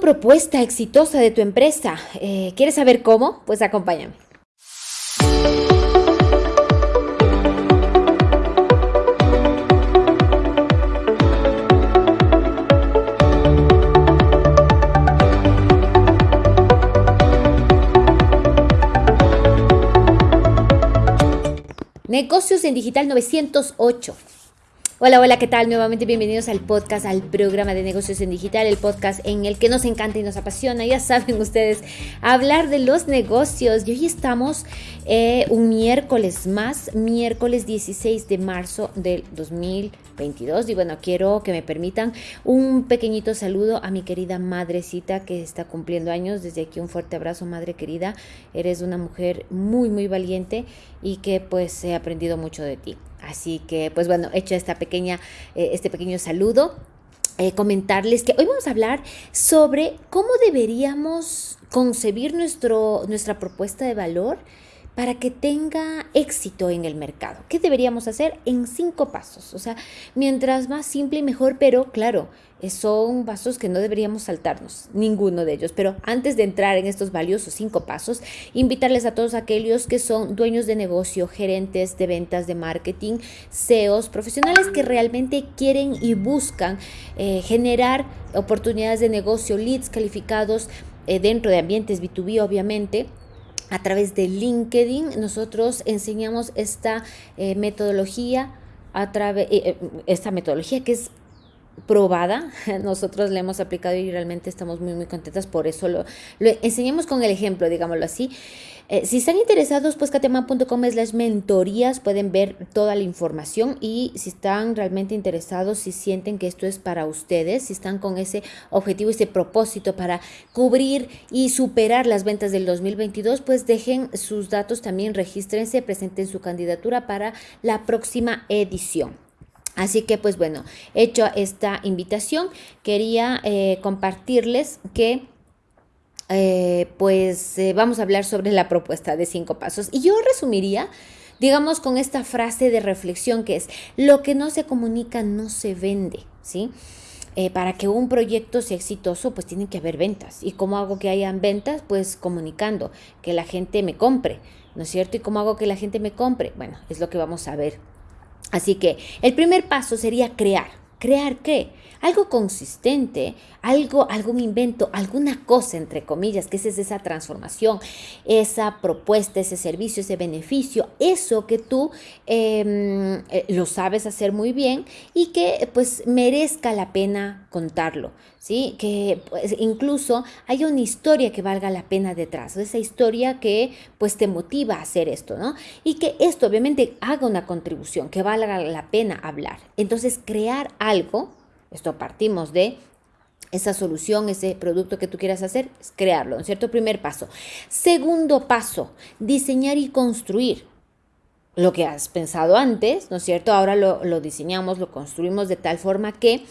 propuesta exitosa de tu empresa. Eh, ¿Quieres saber cómo? Pues acompáñame. Negocios en Digital 908. Hola, hola, ¿qué tal? Nuevamente bienvenidos al podcast, al programa de negocios en digital, el podcast en el que nos encanta y nos apasiona, ya saben ustedes, hablar de los negocios. Y hoy estamos eh, un miércoles más, miércoles 16 de marzo del 2022. Y bueno, quiero que me permitan un pequeñito saludo a mi querida madrecita que está cumpliendo años. Desde aquí un fuerte abrazo, madre querida. Eres una mujer muy, muy valiente y que pues he aprendido mucho de ti. Así que, pues bueno, hecho esta pequeña, eh, este pequeño saludo, eh, comentarles que hoy vamos a hablar sobre cómo deberíamos concebir nuestro, nuestra propuesta de valor para que tenga éxito en el mercado. ¿Qué deberíamos hacer? En cinco pasos. O sea, mientras más simple y mejor, pero claro, son pasos que no deberíamos saltarnos, ninguno de ellos. Pero antes de entrar en estos valiosos cinco pasos, invitarles a todos aquellos que son dueños de negocio, gerentes de ventas, de marketing, CEOs, profesionales que realmente quieren y buscan eh, generar oportunidades de negocio, leads calificados eh, dentro de ambientes B2B, obviamente a través de LinkedIn. Nosotros enseñamos esta eh, metodología a través eh, eh, esta metodología que es probada, nosotros la hemos aplicado y realmente estamos muy muy contentas por eso lo, enseñamos con el ejemplo, digámoslo así. Eh, si están interesados, pues cateman.com es las mentorías, pueden ver toda la información y si están realmente interesados, si sienten que esto es para ustedes, si están con ese objetivo, ese propósito para cubrir y superar las ventas del 2022, pues dejen sus datos también, regístrense, presenten su candidatura para la próxima edición. Así que pues bueno, hecho esta invitación, quería eh, compartirles que eh, pues eh, vamos a hablar sobre la propuesta de cinco pasos. Y yo resumiría, digamos, con esta frase de reflexión que es, lo que no se comunica no se vende, ¿sí? Para que un proyecto sea exitoso, pues tienen que haber ventas. ¿Y cómo hago que hayan ventas? Pues comunicando, que la gente me compre, ¿no es cierto? ¿Y cómo hago que la gente me compre? Bueno, es lo que vamos a ver. Así que el primer paso sería crear. ¿Crear qué? Algo consistente, algo, algún invento, alguna cosa, entre comillas, que es esa transformación, esa propuesta, ese servicio, ese beneficio, eso que tú em, eh, lo sabes hacer muy bien y que pues merezca la pena contarlo, ¿sí? Que pues, incluso haya una historia que valga la pena detrás, esa historia que pues te motiva a hacer esto, ¿no? Y que esto obviamente haga una contribución, que valga la pena hablar. Entonces, crear algo esto partimos de esa solución, ese producto que tú quieras hacer, es crearlo, ¿no cierto? Primer paso. Segundo paso, diseñar y construir lo que has pensado antes, ¿no es cierto? Ahora lo diseñamos, lo construimos de tal forma que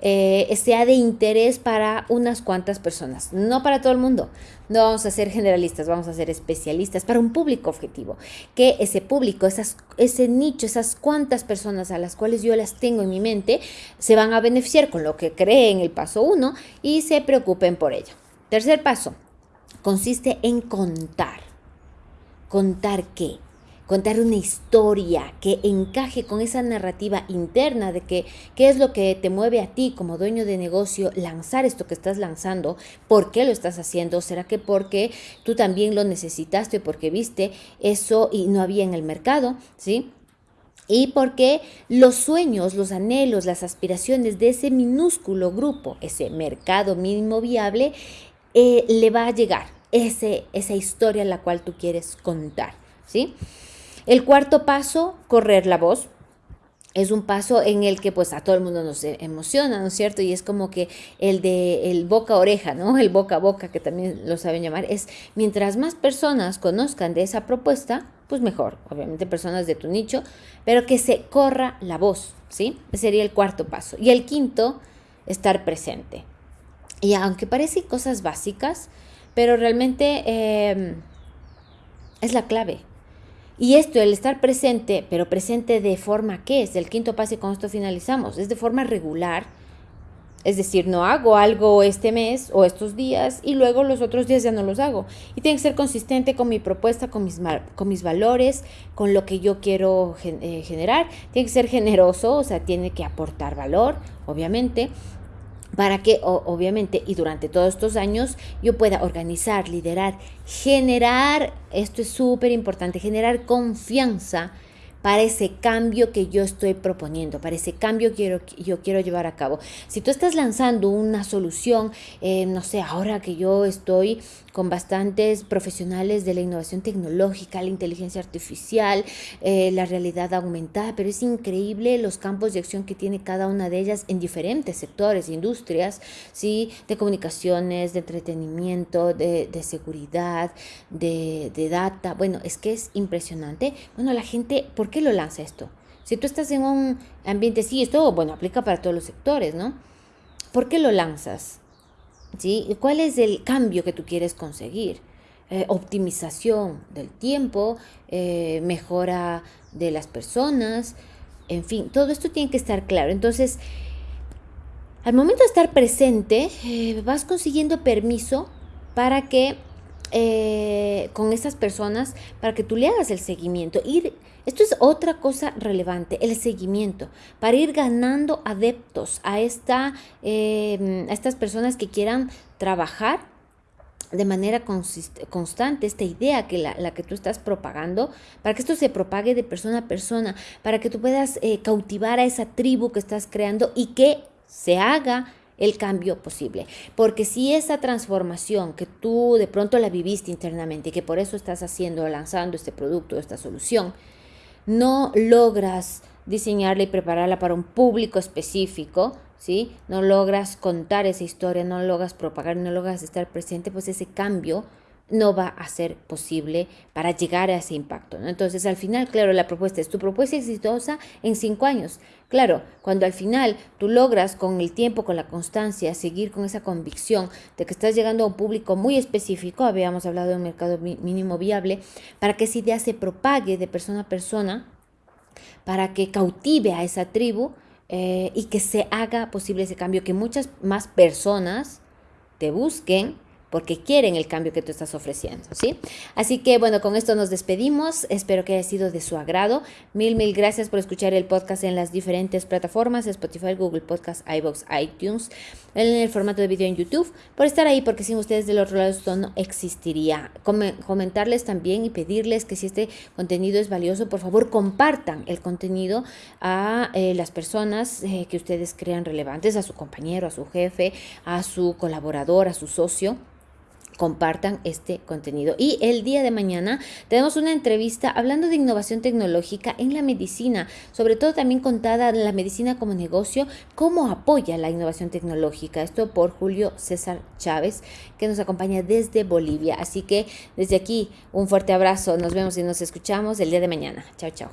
eh, sea de interés para unas cuantas personas, no para todo el mundo. No vamos a ser generalistas, vamos a ser especialistas para un público objetivo. Que ese público, ese nicho, esas cuantas personas a las cuales yo las tengo en mi mente, se van a beneficiar con lo que cree en el paso 1 y se preocupen por ello. Tercer paso, consiste en contar. ¿Contar qué? Contar una historia que encaje con esa narrativa interna de que qué es lo que te mueve a ti como dueño de negocio lanzar esto que estás lanzando, por qué lo estás haciendo, será que porque tú también lo necesitaste, porque viste eso y no había en el mercado, ¿sí? Y porque los sueños, los anhelos, las aspiraciones de ese minúsculo grupo, ese mercado mínimo viable, eh, le va a llegar ese, esa historia la cual tú quieres contar, ¿sí? El cuarto paso, correr la voz. Es un paso en el que pues a todo el mundo nos emociona, ¿no es cierto? Y es como que el de el boca a oreja, ¿no? El boca a boca, que también lo saben llamar, es mientras más personas conozcan de esa propuesta, pues mejor, obviamente personas de tu nicho, pero que se corra la voz, ¿sí? Sería el cuarto paso. Y el quinto, estar presente. Y aunque parecen cosas básicas, pero realmente eh, es la clave. Y esto, el estar presente, pero presente de forma que es el quinto paso y con esto finalizamos, es de forma regular, Es decir, no hago algo este mes o estos días y luego los otros días ya no los hago. Y tiene que ser consistente con mi propuesta, con mis, con mis valores, con lo que yo quiero eh, generar. Tiene que ser generoso, o sea, tiene que aportar valor, obviamente para que obviamente y durante todos estos años yo pueda organizar, liderar, generar, esto es súper importante, generar confianza para ese cambio que yo estoy proponiendo, para ese cambio que yo quiero llevar a cabo. Si tú estás lanzando una solución, eh, no sé, ahora que yo estoy con bastantes profesionales de la innovación tecnológica, la inteligencia artificial, eh, la realidad aumentada, pero es increíble los campos de acción que tiene cada una de ellas en diferentes sectores, industrias, ¿sí? de comunicaciones, de entretenimiento, de, seguridad, de, de, data. Bueno, es que es impresionante. Bueno, la gente, ¿por qué lo lanza esto? Si tú estás en un ambiente, sí, esto, bueno, aplica para todos los sectores, ¿no? ¿Por qué lo lanzas? ¿Sí? ¿Cuál es el cambio que tú quieres conseguir? Eh, optimización del tiempo, eh, mejora de las personas, en fin, todo esto tiene que estar claro. Entonces, al momento de estar presente, eh, vas consiguiendo permiso para que con esas personas, para que tú le hagas el seguimiento, ir esto es otra cosa relevante, el seguimiento, para ir ganando adeptos a, esta, em, a estas personas que quieran trabajar de manera constante esta idea que la, que tú estás propagando, para que esto se propague de persona a persona, para que tú puedas eh, cautivar a esa tribu que estás creando y que se haga el cambio posible. Porque si esa transformación que tú de pronto la viviste internamente y que por eso estás haciendo, lanzando este producto, esta solución, no logras diseñarla y prepararla para un público específico, ¿sí? No logras contar esa historia, no logras propagar, no logras estar presente, pues ese cambio no va a ser posible para llegar a ese impacto. Entonces, al final, claro, la propuesta es tu propuesta exitosa en cinco años. Claro, cuando al final tú logras con el tiempo, con la constancia, seguir con esa convicción de que estás llegando a un público muy específico, habíamos hablado de un mercado mínimo viable, para que esa idea se propague de persona a persona, para que cautive a esa tribu eh, y que se haga posible ese cambio, que muchas más personas te busquen porque quieren el cambio que tú estás ofreciendo, ¿sí? Así que bueno, con esto nos despedimos. Espero que haya sido de su agrado. Mil, mil gracias por escuchar el podcast en las diferentes plataformas, Spotify, Google Podcast, iBox, iTunes, en el formato de video en YouTube, por estar ahí, porque sin ustedes del otro lado esto no existiría. comentarles también y pedirles que si este contenido es valioso, por favor compartan el contenido a eh, las personas eh, que ustedes crean relevantes, a su compañero, a su jefe, a su colaborador, a su socio compartan este contenido. Y el día de mañana tenemos una entrevista hablando de innovación tecnológica en la medicina, sobre todo también contada la medicina como negocio, cómo apoya la innovación tecnológica. Esto por Julio César Chávez, que nos acompaña desde Bolivia. Así que desde aquí un fuerte abrazo. Nos vemos y nos escuchamos el día de mañana. Chao, chao.